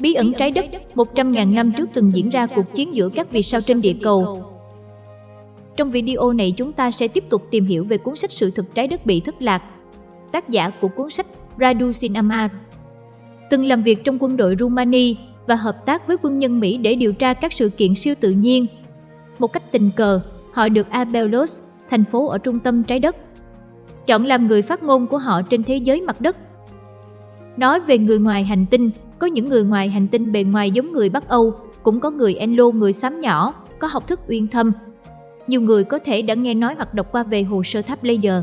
Bí ẩn trái đất 100.000 năm trước từng diễn ra cuộc chiến giữa các vì sao trên địa cầu. Trong video này chúng ta sẽ tiếp tục tìm hiểu về cuốn sách Sự thực trái đất bị thất lạc. Tác giả của cuốn sách Radu Sinamar từng làm việc trong quân đội Rumani và hợp tác với quân nhân Mỹ để điều tra các sự kiện siêu tự nhiên. Một cách tình cờ, họ được Abelos, thành phố ở trung tâm trái đất, chọn làm người phát ngôn của họ trên thế giới mặt đất. Nói về người ngoài hành tinh, có những người ngoài hành tinh bề ngoài giống người Bắc Âu, cũng có người Enlo người xám nhỏ, có học thức uyên thâm. Nhiều người có thể đã nghe nói hoặc đọc qua về hồ sơ tháp laser.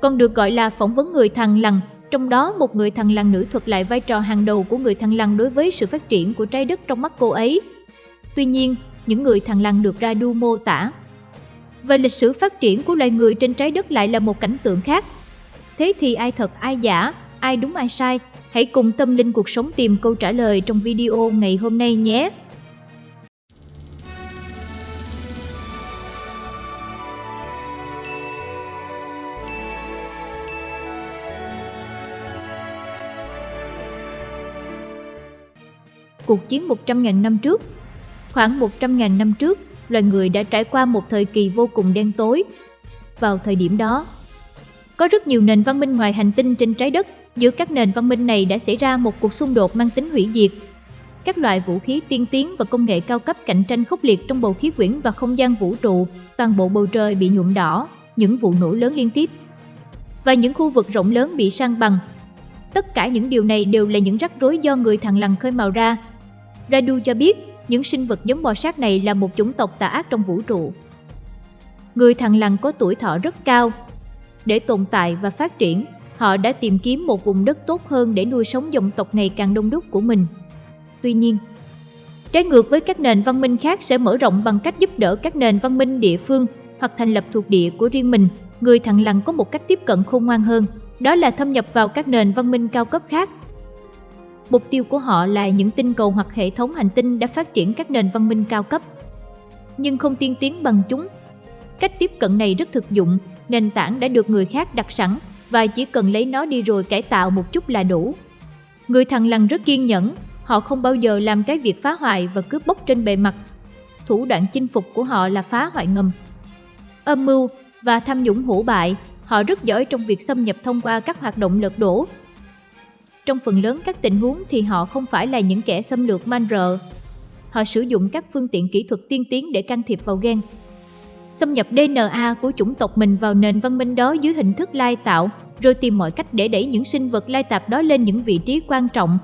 Còn được gọi là phỏng vấn người thằng lằn, trong đó một người thằng lằn nữ thuật lại vai trò hàng đầu của người thằng lằn đối với sự phát triển của trái đất trong mắt cô ấy. Tuy nhiên, những người thằng lằn được Radu mô tả về lịch sử phát triển của loài người trên trái đất lại là một cảnh tượng khác. Thế thì ai thật ai giả, ai đúng ai sai? Hãy cùng tâm linh cuộc sống tìm câu trả lời trong video ngày hôm nay nhé! Cuộc chiến 100.000 năm trước Khoảng 100.000 năm trước, loài người đã trải qua một thời kỳ vô cùng đen tối. Vào thời điểm đó, có rất nhiều nền văn minh ngoài hành tinh trên trái đất, giữa các nền văn minh này đã xảy ra một cuộc xung đột mang tính hủy diệt. Các loại vũ khí tiên tiến và công nghệ cao cấp cạnh tranh khốc liệt trong bầu khí quyển và không gian vũ trụ, toàn bộ bầu trời bị nhuộm đỏ, những vụ nổ lớn liên tiếp. Và những khu vực rộng lớn bị sang bằng. Tất cả những điều này đều là những rắc rối do người thằng lằn khơi mào ra. Radu cho biết, những sinh vật giống bò sát này là một chủng tộc tà ác trong vũ trụ. Người thằng lằn có tuổi thọ rất cao. Để tồn tại và phát triển, họ đã tìm kiếm một vùng đất tốt hơn để nuôi sống dòng tộc ngày càng đông đúc của mình. Tuy nhiên, trái ngược với các nền văn minh khác sẽ mở rộng bằng cách giúp đỡ các nền văn minh địa phương hoặc thành lập thuộc địa của riêng mình, người thằng lằn có một cách tiếp cận khôn ngoan hơn, đó là thâm nhập vào các nền văn minh cao cấp khác Mục tiêu của họ là những tinh cầu hoặc hệ thống hành tinh đã phát triển các nền văn minh cao cấp, nhưng không tiên tiến bằng chúng. Cách tiếp cận này rất thực dụng, nền tảng đã được người khác đặt sẵn và chỉ cần lấy nó đi rồi cải tạo một chút là đủ. Người thằng lằn rất kiên nhẫn, họ không bao giờ làm cái việc phá hoại và cướp bóc trên bề mặt. Thủ đoạn chinh phục của họ là phá hoại ngầm. Âm mưu và tham nhũng hủ bại, họ rất giỏi trong việc xâm nhập thông qua các hoạt động lật đổ trong phần lớn các tình huống thì họ không phải là những kẻ xâm lược man rợ. Họ sử dụng các phương tiện kỹ thuật tiên tiến để can thiệp vào gen. Xâm nhập DNA của chủng tộc mình vào nền văn minh đó dưới hình thức lai tạo, rồi tìm mọi cách để đẩy những sinh vật lai tạp đó lên những vị trí quan trọng.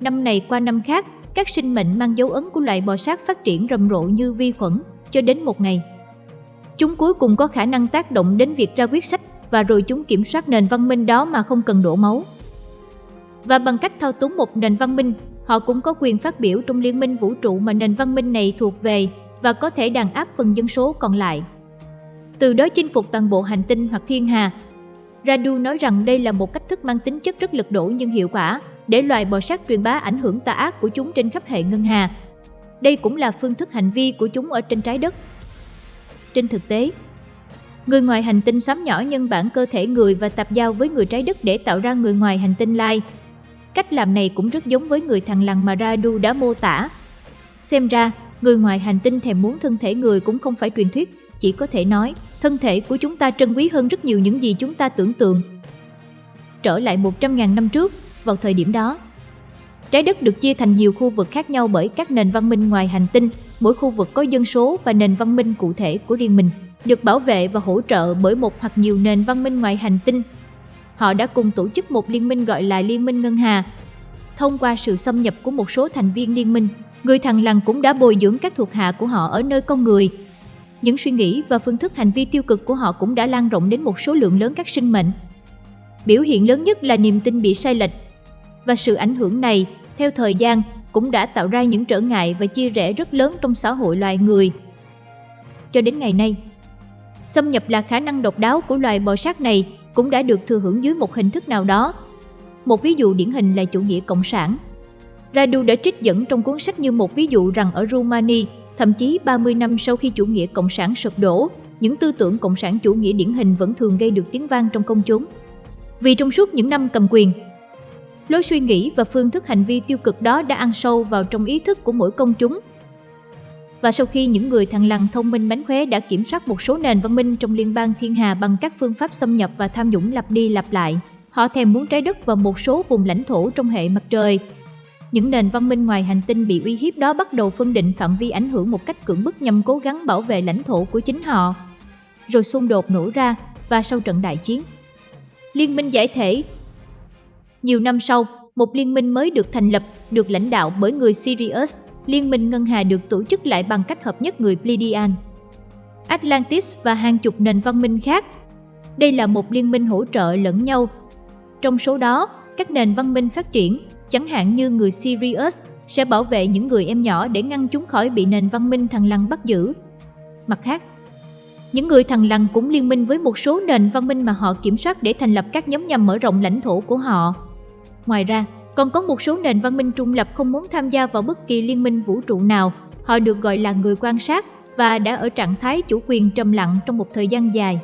Năm này qua năm khác, các sinh mệnh mang dấu ấn của loài bò sát phát triển rầm rộ như vi khuẩn, cho đến một ngày. Chúng cuối cùng có khả năng tác động đến việc ra quyết sách và rồi chúng kiểm soát nền văn minh đó mà không cần đổ máu và bằng cách thao túng một nền văn minh, họ cũng có quyền phát biểu trong liên minh vũ trụ mà nền văn minh này thuộc về và có thể đàn áp phần dân số còn lại. Từ đó chinh phục toàn bộ hành tinh hoặc thiên hà. Radu nói rằng đây là một cách thức mang tính chất rất lực đổ nhưng hiệu quả để loài bò sát truyền bá ảnh hưởng tà ác của chúng trên khắp hệ ngân hà. Đây cũng là phương thức hành vi của chúng ở trên trái đất. Trên thực tế, người ngoài hành tinh xám nhỏ nhân bản cơ thể người và tạp giao với người trái đất để tạo ra người ngoài hành tinh lai Cách làm này cũng rất giống với người thằng lằn mà Radu đã mô tả. Xem ra, người ngoài hành tinh thèm muốn thân thể người cũng không phải truyền thuyết, chỉ có thể nói, thân thể của chúng ta trân quý hơn rất nhiều những gì chúng ta tưởng tượng. Trở lại 100.000 năm trước, vào thời điểm đó, trái đất được chia thành nhiều khu vực khác nhau bởi các nền văn minh ngoài hành tinh, mỗi khu vực có dân số và nền văn minh cụ thể của riêng mình, được bảo vệ và hỗ trợ bởi một hoặc nhiều nền văn minh ngoài hành tinh họ đã cùng tổ chức một liên minh gọi là Liên minh Ngân Hà. Thông qua sự xâm nhập của một số thành viên liên minh, người thằng lằn cũng đã bồi dưỡng các thuộc hạ của họ ở nơi con người. Những suy nghĩ và phương thức hành vi tiêu cực của họ cũng đã lan rộng đến một số lượng lớn các sinh mệnh. Biểu hiện lớn nhất là niềm tin bị sai lệch. Và sự ảnh hưởng này, theo thời gian, cũng đã tạo ra những trở ngại và chia rẽ rất lớn trong xã hội loài người. Cho đến ngày nay, xâm nhập là khả năng độc đáo của loài bò sát này cũng đã được thừa hưởng dưới một hình thức nào đó. Một ví dụ điển hình là chủ nghĩa cộng sản. Radu đã trích dẫn trong cuốn sách như một ví dụ rằng ở Rumani, thậm chí 30 năm sau khi chủ nghĩa cộng sản sụp đổ, những tư tưởng cộng sản chủ nghĩa điển hình vẫn thường gây được tiếng vang trong công chúng. Vì trong suốt những năm cầm quyền, Lối suy nghĩ và phương thức hành vi tiêu cực đó đã ăn sâu vào trong ý thức của mỗi công chúng. Và sau khi những người thằng lằn thông minh mánh khóe đã kiểm soát một số nền văn minh trong liên bang thiên hà bằng các phương pháp xâm nhập và tham nhũng lặp đi lặp lại, họ thèm muốn trái đất và một số vùng lãnh thổ trong hệ mặt trời. Những nền văn minh ngoài hành tinh bị uy hiếp đó bắt đầu phân định phạm vi ảnh hưởng một cách cưỡng bức nhằm cố gắng bảo vệ lãnh thổ của chính họ. Rồi xung đột nổ ra và sau trận đại chiến, Liên minh giải thể Nhiều năm sau, một liên minh mới được thành lập, được lãnh đạo bởi người Sirius. Liên minh ngân hà được tổ chức lại bằng cách hợp nhất người Pleiadian, Atlantis và hàng chục nền văn minh khác. Đây là một liên minh hỗ trợ lẫn nhau. Trong số đó, các nền văn minh phát triển, chẳng hạn như người Sirius, sẽ bảo vệ những người em nhỏ để ngăn chúng khỏi bị nền văn minh thằng lằn bắt giữ. Mặt khác, những người thằng lằn cũng liên minh với một số nền văn minh mà họ kiểm soát để thành lập các nhóm nhằm mở rộng lãnh thổ của họ. Ngoài ra, còn có một số nền văn minh trung lập không muốn tham gia vào bất kỳ liên minh vũ trụ nào. Họ được gọi là người quan sát và đã ở trạng thái chủ quyền trầm lặng trong một thời gian dài.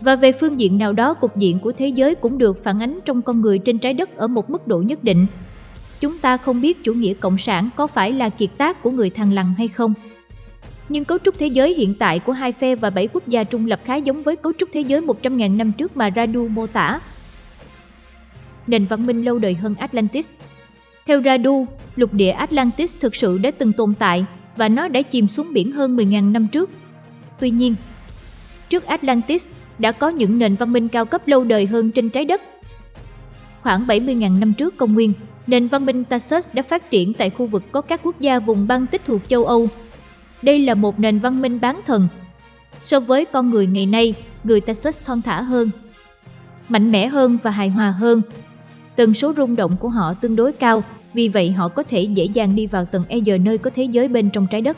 Và về phương diện nào đó, cục diện của thế giới cũng được phản ánh trong con người trên trái đất ở một mức độ nhất định. Chúng ta không biết chủ nghĩa cộng sản có phải là kiệt tác của người thằng lằn hay không. Nhưng cấu trúc thế giới hiện tại của hai phe và bảy quốc gia trung lập khá giống với cấu trúc thế giới 100.000 năm trước mà Radu mô tả. Nền văn minh lâu đời hơn Atlantis Theo Radu, lục địa Atlantis thực sự đã từng tồn tại và nó đã chìm xuống biển hơn 10.000 năm trước. Tuy nhiên, trước Atlantis đã có những nền văn minh cao cấp lâu đời hơn trên trái đất. Khoảng 70.000 năm trước công nguyên, nền văn minh Tassus đã phát triển tại khu vực có các quốc gia vùng băng tích thuộc châu Âu đây là một nền văn minh bán thần. So với con người ngày nay, người Texas thon thả hơn, mạnh mẽ hơn và hài hòa hơn. Tần số rung động của họ tương đối cao, vì vậy họ có thể dễ dàng đi vào tầng E giờ nơi có thế giới bên trong trái đất.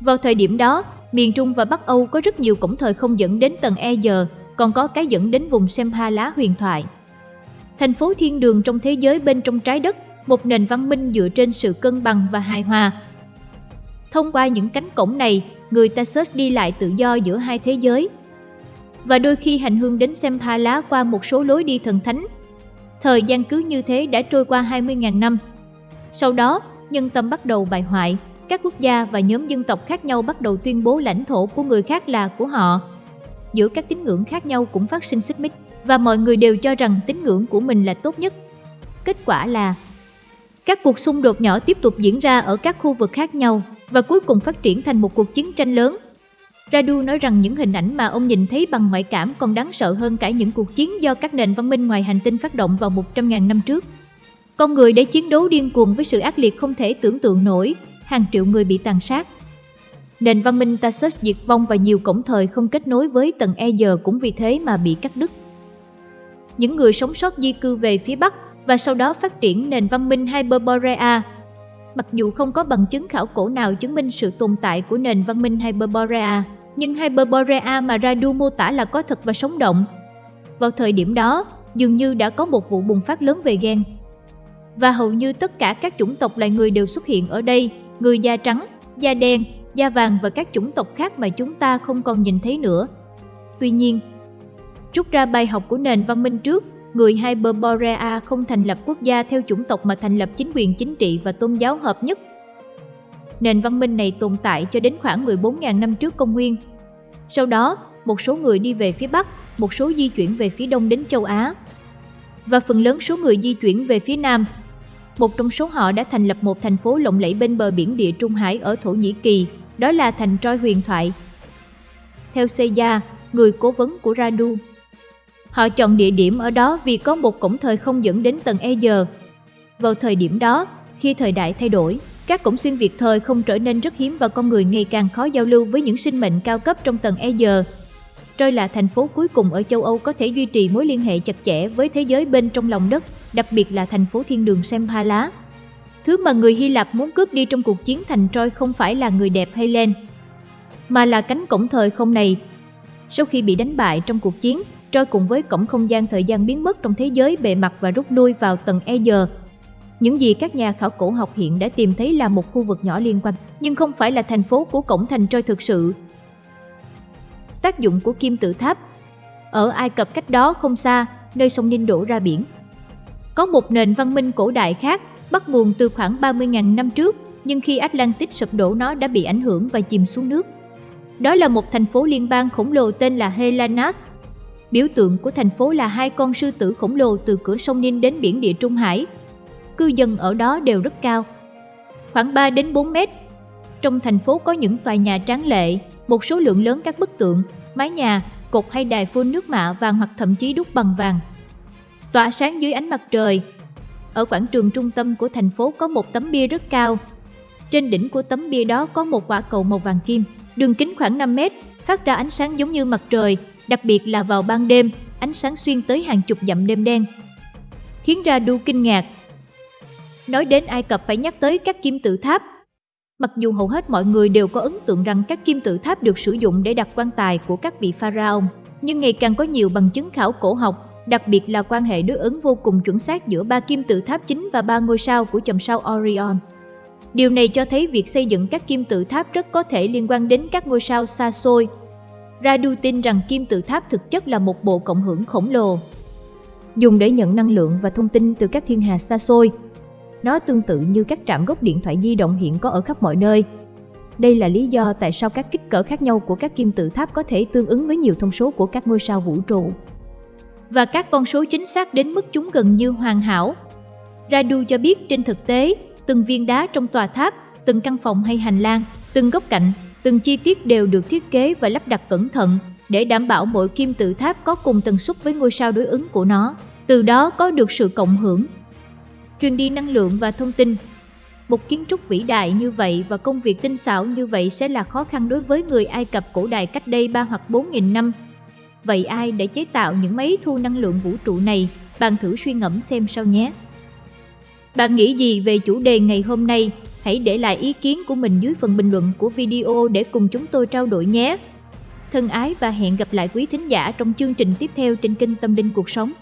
Vào thời điểm đó, miền Trung và Bắc Âu có rất nhiều cổng thời không dẫn đến tầng E giờ, còn có cái dẫn đến vùng Semha lá huyền thoại. Thành phố thiên đường trong thế giới bên trong trái đất, một nền văn minh dựa trên sự cân bằng và hài hòa, Thông qua những cánh cổng này, người ta search đi lại tự do giữa hai thế giới. Và đôi khi hành hương đến xem tha lá qua một số lối đi thần thánh. Thời gian cứ như thế đã trôi qua 20.000 năm. Sau đó, nhân tâm bắt đầu bại hoại, các quốc gia và nhóm dân tộc khác nhau bắt đầu tuyên bố lãnh thổ của người khác là của họ. Giữa các tín ngưỡng khác nhau cũng phát sinh xích mích và mọi người đều cho rằng tín ngưỡng của mình là tốt nhất. Kết quả là các cuộc xung đột nhỏ tiếp tục diễn ra ở các khu vực khác nhau và cuối cùng phát triển thành một cuộc chiến tranh lớn. Radu nói rằng những hình ảnh mà ông nhìn thấy bằng ngoại cảm còn đáng sợ hơn cả những cuộc chiến do các nền văn minh ngoài hành tinh phát động vào 100.000 năm trước. Con người đã chiến đấu điên cuồng với sự ác liệt không thể tưởng tượng nổi, hàng triệu người bị tàn sát. Nền văn minh Tarsus diệt vong và nhiều cổng thời không kết nối với tầng E giờ cũng vì thế mà bị cắt đứt. Những người sống sót di cư về phía Bắc và sau đó phát triển nền văn minh Hyperborea Mặc dù không có bằng chứng khảo cổ nào chứng minh sự tồn tại của nền văn minh Hyperborea, nhưng Hyperborea mà Radu mô tả là có thật và sống động. Vào thời điểm đó, dường như đã có một vụ bùng phát lớn về gen. Và hầu như tất cả các chủng tộc loài người đều xuất hiện ở đây, người da trắng, da đen, da vàng và các chủng tộc khác mà chúng ta không còn nhìn thấy nữa. Tuy nhiên, rút ra bài học của nền văn minh trước, người Hyperborea không thành lập quốc gia theo chủng tộc mà thành lập chính quyền chính trị và tôn giáo hợp nhất. Nền văn minh này tồn tại cho đến khoảng 14.000 năm trước công nguyên. Sau đó, một số người đi về phía Bắc, một số di chuyển về phía Đông đến châu Á. Và phần lớn số người di chuyển về phía Nam. Một trong số họ đã thành lập một thành phố lộng lẫy bên bờ biển địa Trung Hải ở Thổ Nhĩ Kỳ, đó là thành Troy huyền thoại. Theo Seiya, người cố vấn của Radu, Họ chọn địa điểm ở đó vì có một cổng thời không dẫn đến tầng E giờ. Vào thời điểm đó, khi thời đại thay đổi, các cổng xuyên việt thời không trở nên rất hiếm và con người ngày càng khó giao lưu với những sinh mệnh cao cấp trong tầng E giờ. Troy là thành phố cuối cùng ở châu Âu có thể duy trì mối liên hệ chặt chẽ với thế giới bên trong lòng đất, đặc biệt là thành phố thiên đường Sempala. Thứ mà người Hy Lạp muốn cướp đi trong cuộc chiến thành Troy không phải là người đẹp hay lên, mà là cánh cổng thời không này. Sau khi bị đánh bại trong cuộc chiến, Troy cùng với cổng không gian thời gian biến mất trong thế giới bề mặt và rút lui vào tầng E giờ. Những gì các nhà khảo cổ học hiện đã tìm thấy là một khu vực nhỏ liên quan, nhưng không phải là thành phố của cổng thành Troy thực sự. Tác dụng của kim tự tháp Ở Ai Cập cách đó không xa, nơi sông Ninh đổ ra biển. Có một nền văn minh cổ đại khác, bắt nguồn từ khoảng 30.000 năm trước, nhưng khi Atlantis sụp đổ nó đã bị ảnh hưởng và chìm xuống nước. Đó là một thành phố liên bang khổng lồ tên là Helanas. Biểu tượng của thành phố là hai con sư tử khổng lồ từ cửa sông Ninh đến biển địa Trung Hải. Cư dân ở đó đều rất cao, khoảng 3 đến 4 mét. Trong thành phố có những tòa nhà tráng lệ, một số lượng lớn các bức tượng, mái nhà, cột hay đài phun nước mạ vàng hoặc thậm chí đúc bằng vàng. Tỏa sáng dưới ánh mặt trời. Ở quảng trường trung tâm của thành phố có một tấm bia rất cao. Trên đỉnh của tấm bia đó có một quả cầu màu vàng kim, đường kính khoảng 5 mét, phát ra ánh sáng giống như mặt trời, đặc biệt là vào ban đêm, ánh sáng xuyên tới hàng chục dặm đêm đen. Khiến ra đu kinh ngạc. Nói đến Ai Cập phải nhắc tới các kim tự tháp, Mặc dù hầu hết mọi người đều có ấn tượng rằng các kim tự tháp được sử dụng để đặt quan tài của các vị pharaoh, nhưng ngày càng có nhiều bằng chứng khảo cổ học, đặc biệt là quan hệ đối ứng vô cùng chuẩn xác giữa ba kim tự tháp chính và ba ngôi sao của chòm sao Orion. Điều này cho thấy việc xây dựng các kim tự tháp rất có thể liên quan đến các ngôi sao xa xôi. Radu tin rằng kim tự tháp thực chất là một bộ cộng hưởng khổng lồ, dùng để nhận năng lượng và thông tin từ các thiên hà xa xôi, nó tương tự như các trạm gốc điện thoại di động hiện có ở khắp mọi nơi. Đây là lý do tại sao các kích cỡ khác nhau của các kim tự tháp có thể tương ứng với nhiều thông số của các ngôi sao vũ trụ. Và các con số chính xác đến mức chúng gần như hoàn hảo. Radu cho biết trên thực tế, từng viên đá trong tòa tháp, từng căn phòng hay hành lang, từng góc cạnh, từng chi tiết đều được thiết kế và lắp đặt cẩn thận để đảm bảo mỗi kim tự tháp có cùng tần suất với ngôi sao đối ứng của nó. Từ đó có được sự cộng hưởng truyền đi năng lượng và thông tin. Một kiến trúc vĩ đại như vậy và công việc tinh xảo như vậy sẽ là khó khăn đối với người Ai Cập cổ đại cách đây 3 hoặc 4 nghìn năm. Vậy ai để chế tạo những máy thu năng lượng vũ trụ này? Bạn thử suy ngẫm xem sao nhé. Bạn nghĩ gì về chủ đề ngày hôm nay? Hãy để lại ý kiến của mình dưới phần bình luận của video để cùng chúng tôi trao đổi nhé. Thân ái và hẹn gặp lại quý thính giả trong chương trình tiếp theo trên kênh Tâm Linh Cuộc Sống.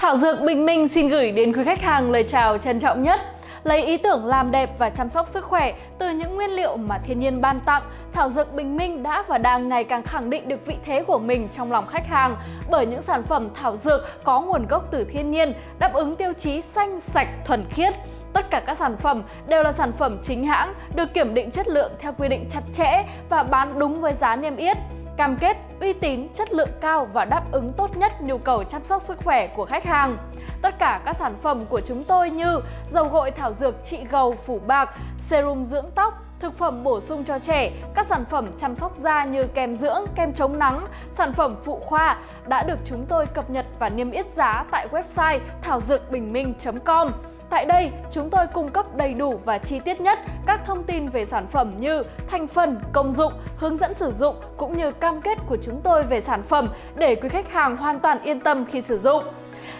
Thảo Dược Bình Minh xin gửi đến quý khách hàng lời chào trân trọng nhất. Lấy ý tưởng làm đẹp và chăm sóc sức khỏe từ những nguyên liệu mà thiên nhiên ban tặng, Thảo Dược Bình Minh đã và đang ngày càng khẳng định được vị thế của mình trong lòng khách hàng bởi những sản phẩm thảo dược có nguồn gốc từ thiên nhiên, đáp ứng tiêu chí xanh, sạch, thuần khiết. Tất cả các sản phẩm đều là sản phẩm chính hãng, được kiểm định chất lượng theo quy định chặt chẽ và bán đúng với giá niêm yết cam kết uy tín, chất lượng cao và đáp ứng tốt nhất nhu cầu chăm sóc sức khỏe của khách hàng. Tất cả các sản phẩm của chúng tôi như dầu gội thảo dược trị gầu phủ bạc, serum dưỡng tóc, thực phẩm bổ sung cho trẻ, các sản phẩm chăm sóc da như kem dưỡng, kem chống nắng, sản phẩm phụ khoa đã được chúng tôi cập nhật và niêm yết giá tại website thảo dược bình minh.com. Tại đây, chúng tôi cung cấp đầy đủ và chi tiết nhất các thông tin về sản phẩm như thành phần, công dụng, hướng dẫn sử dụng cũng như cam kết của chúng tôi về sản phẩm để quý khách hàng hoàn toàn yên tâm khi sử dụng.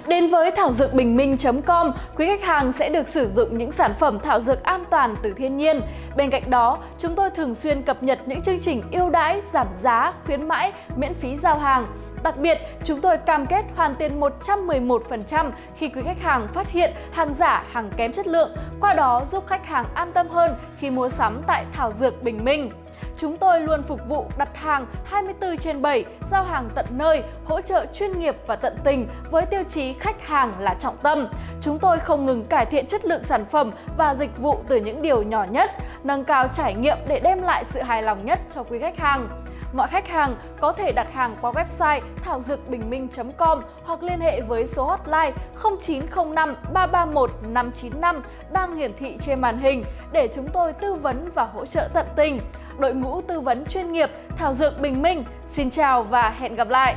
Đến với thảo dược bình minh.com, quý khách hàng sẽ được sử dụng những sản phẩm thảo dược an toàn từ thiên nhiên. Bên cạnh đó, chúng tôi thường xuyên cập nhật những chương trình ưu đãi, giảm giá, khuyến mãi, miễn phí giao hàng. Đặc biệt, chúng tôi cam kết hoàn tiền 111% khi quý khách hàng phát hiện hàng giả, hàng kém chất lượng, qua đó giúp khách hàng an tâm hơn khi mua sắm tại Thảo Dược Bình Minh. Chúng tôi luôn phục vụ đặt hàng 24 trên 7, giao hàng tận nơi, hỗ trợ chuyên nghiệp và tận tình với tiêu chí khách hàng là trọng tâm. Chúng tôi không ngừng cải thiện chất lượng sản phẩm và dịch vụ từ những điều nhỏ nhất, nâng cao trải nghiệm để đem lại sự hài lòng nhất cho quý khách hàng. Mọi khách hàng có thể đặt hàng qua website thảo dược bình minh.com hoặc liên hệ với số hotline 0905 331 595 đang hiển thị trên màn hình để chúng tôi tư vấn và hỗ trợ tận tình. Đội ngũ tư vấn chuyên nghiệp Thảo Dược Bình Minh xin chào và hẹn gặp lại!